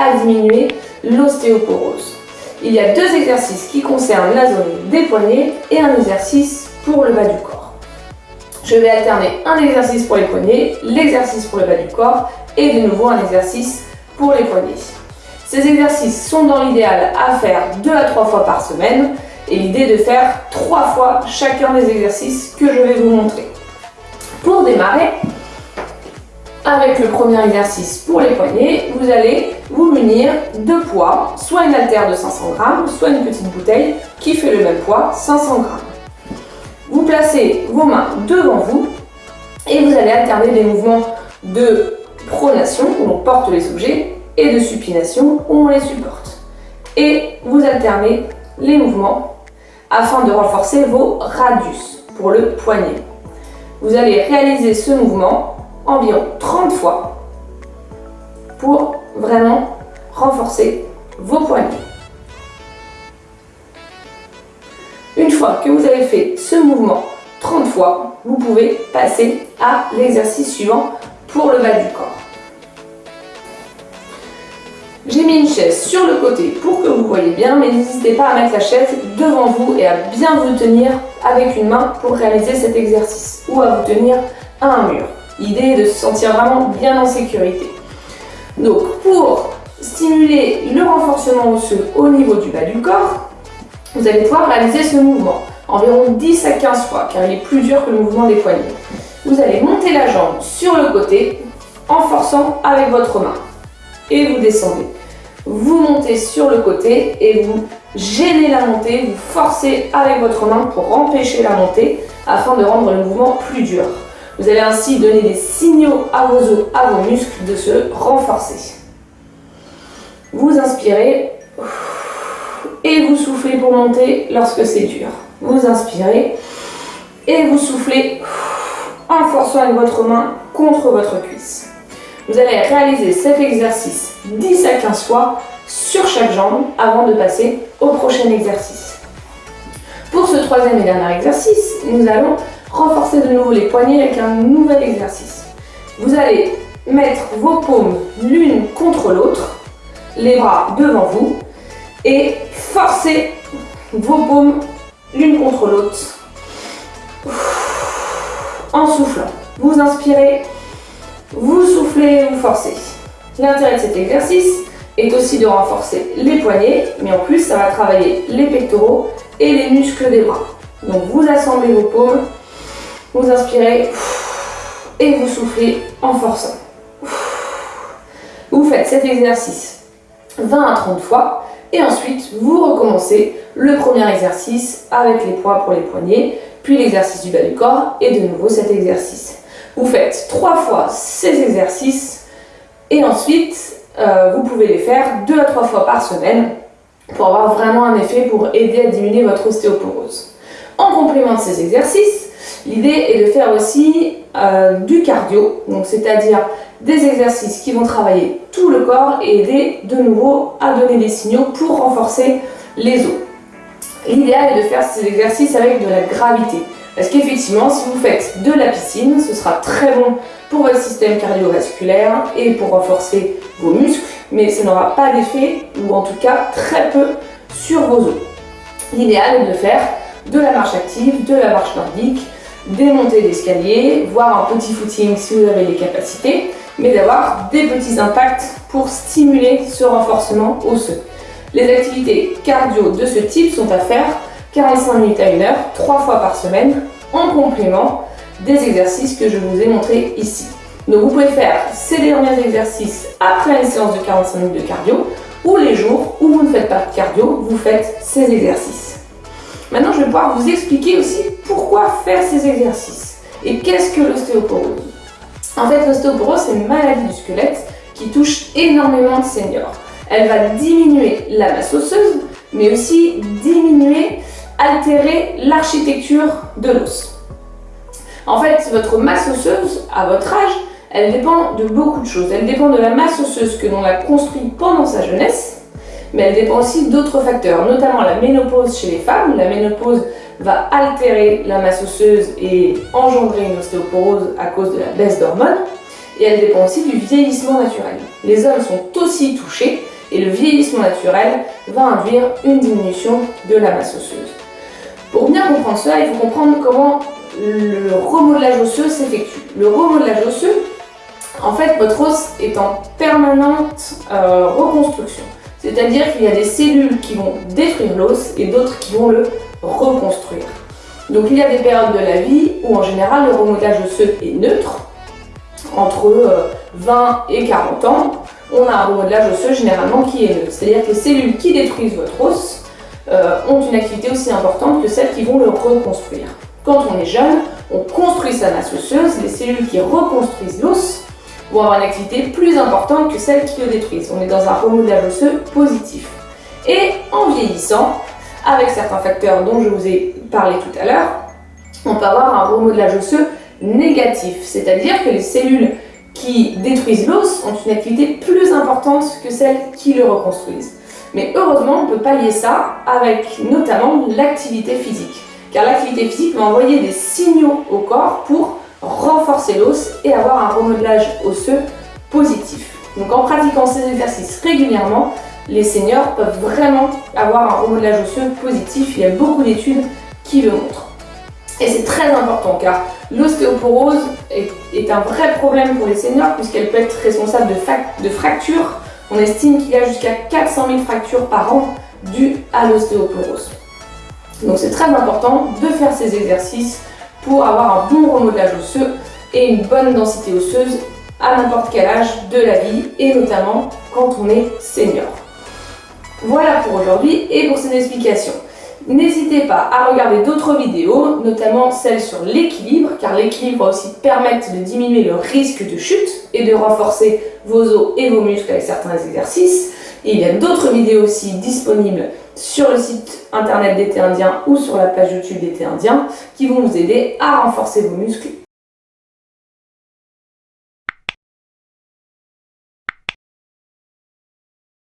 à diminuer l'ostéoporose. Il y a deux exercices qui concernent la zone des poignets et un exercice pour le bas du corps. Je vais alterner un exercice pour les poignets, l'exercice pour le bas du corps et de nouveau un exercice pour les poignets. Ces exercices sont dans l'idéal à faire deux à trois fois par semaine et l'idée de faire trois fois chacun des exercices que je vais vous montrer. Pour démarrer, avec le premier exercice pour les poignets, vous allez vous munir de poids, soit une haltère de 500 grammes, soit une petite bouteille qui fait le même poids, 500 grammes. Vous placez vos mains devant vous et vous allez alterner des mouvements de pronation, où on porte les objets, et de supination, où on les supporte. Et vous alternez les mouvements afin de renforcer vos radius pour le poignet. Vous allez réaliser ce mouvement environ 30 fois pour vraiment renforcer vos poignets. Une fois que vous avez fait ce mouvement 30 fois, vous pouvez passer à l'exercice suivant pour le bas du corps. J'ai mis une chaise sur le côté pour que vous voyez bien, mais n'hésitez pas à mettre la chaise devant vous et à bien vous tenir avec une main pour réaliser cet exercice ou à vous tenir à un mur. L'idée est de se sentir vraiment bien en sécurité. Donc pour stimuler le renforcement osseux au niveau du bas du corps, vous allez pouvoir réaliser ce mouvement environ 10 à 15 fois car il est plus dur que le mouvement des poignets. Vous allez monter la jambe sur le côté en forçant avec votre main et vous descendez. Vous montez sur le côté et vous gênez la montée, vous forcez avec votre main pour empêcher la montée afin de rendre le mouvement plus dur. Vous allez ainsi donner des signaux à vos os, à vos muscles de se renforcer. Vous inspirez et vous soufflez pour monter lorsque c'est dur. Vous inspirez et vous soufflez en forçant avec votre main contre votre cuisse. Vous allez réaliser cet exercice 10 à 15 fois sur chaque jambe avant de passer au prochain exercice. Pour ce troisième et dernier exercice, nous allons renforcer de nouveau les poignets avec un nouvel exercice. Vous allez mettre vos paumes l'une contre l'autre, les bras devant vous, et forcer vos paumes l'une contre l'autre en soufflant. Vous inspirez vous soufflez, vous forcez. L'intérêt de cet exercice est aussi de renforcer les poignets, mais en plus ça va travailler les pectoraux et les muscles des bras. Donc vous assemblez vos paumes, vous inspirez et vous soufflez en forçant. Vous faites cet exercice 20 à 30 fois et ensuite vous recommencez le premier exercice avec les poids pour les poignets, puis l'exercice du bas du corps et de nouveau cet exercice. Vous faites trois fois ces exercices et ensuite euh, vous pouvez les faire deux à trois fois par semaine pour avoir vraiment un effet pour aider à diminuer votre ostéoporose. En complément de ces exercices, l'idée est de faire aussi euh, du cardio, donc c'est-à-dire des exercices qui vont travailler tout le corps et aider de nouveau à donner des signaux pour renforcer les os. L'idéal est de faire ces exercices avec de la gravité. Parce qu'effectivement, si vous faites de la piscine, ce sera très bon pour votre système cardiovasculaire et pour renforcer vos muscles, mais ça n'aura pas d'effet, ou en tout cas très peu, sur vos os. L'idéal est de faire de la marche active, de la marche nordique, des montées d'escalier, voire un petit footing si vous avez les capacités, mais d'avoir des petits impacts pour stimuler ce renforcement osseux. Les activités cardio de ce type sont à faire 45 minutes à 1 heure, 3 fois par semaine, en complément des exercices que je vous ai montrés ici. Donc vous pouvez faire ces derniers exercices après une séance de 45 minutes de cardio, ou les jours où vous ne faites pas de cardio, vous faites ces exercices. Maintenant, je vais pouvoir vous expliquer aussi pourquoi faire ces exercices. Et qu'est-ce que l'ostéoporose En fait, l'ostéoporose, c'est une maladie du squelette qui touche énormément de seniors. Elle va diminuer la masse osseuse, mais aussi diminuer altérer l'architecture de l'os. En fait, votre masse osseuse, à votre âge, elle dépend de beaucoup de choses. Elle dépend de la masse osseuse que l'on a construite pendant sa jeunesse, mais elle dépend aussi d'autres facteurs, notamment la ménopause chez les femmes. La ménopause va altérer la masse osseuse et engendrer une ostéoporose à cause de la baisse d'hormones. Et elle dépend aussi du vieillissement naturel. Les hommes sont aussi touchés, Et le vieillissement naturel va induire une diminution de la masse osseuse. Pour bien comprendre cela, il faut comprendre comment le remodelage osseux s'effectue. Le remodelage osseux, en fait, votre os est en permanente euh, reconstruction. C'est-à-dire qu'il y a des cellules qui vont détruire l'os et d'autres qui vont le reconstruire. Donc il y a des périodes de la vie où en général le remodelage osseux est neutre, entre 20 euh, et 40 ans, on a un remodelage osseux généralement qui est neutre. C'est-à-dire que les cellules qui détruisent votre os euh, ont une activité aussi importante que celles qui vont le reconstruire. Quand on est jeune, on construit sa masse osseuse, les cellules qui reconstruisent l'os vont avoir une activité plus importante que celles qui le détruisent. On est dans un remodelage osseux positif. Et en vieillissant, avec certains facteurs dont je vous ai parlé tout à l'heure, on peut avoir un remodelage osseux négatif, c'est-à-dire que les cellules qui détruisent l'os ont une activité plus importante que celles qui le reconstruisent. Mais heureusement, on peut pallier ça avec notamment l'activité physique. Car l'activité physique va envoyer des signaux au corps pour renforcer l'os et avoir un remodelage osseux positif. Donc en pratiquant ces exercices régulièrement, les seniors peuvent vraiment avoir un remodelage osseux positif. Il y a beaucoup d'études qui le montrent. Et c'est très important car l'ostéoporose est, un vrai problème pour les seniors puisqu'elle peut être responsable de, fractures. On estime qu'il y a jusqu'à 400 000 fractures par an dues à l'ostéoporose. Donc c'est très important de faire ces exercices pour avoir un bon remodelage osseux et une bonne densité osseuse à n'importe quel âge de la vie et notamment quand on est senior. Voilà pour aujourd'hui et pour cette explication. N'hésitez pas à regarder d'autres vidéos, notamment celles sur l'équilibre, car l'équilibre va aussi permettre de diminuer le risque de chute et de renforcer vos os et vos muscles avec certains exercices. Il y a d'autres vidéos aussi disponibles sur le site internet d'été indien ou sur la page YouTube d'été indien qui vont vous aider à renforcer vos muscles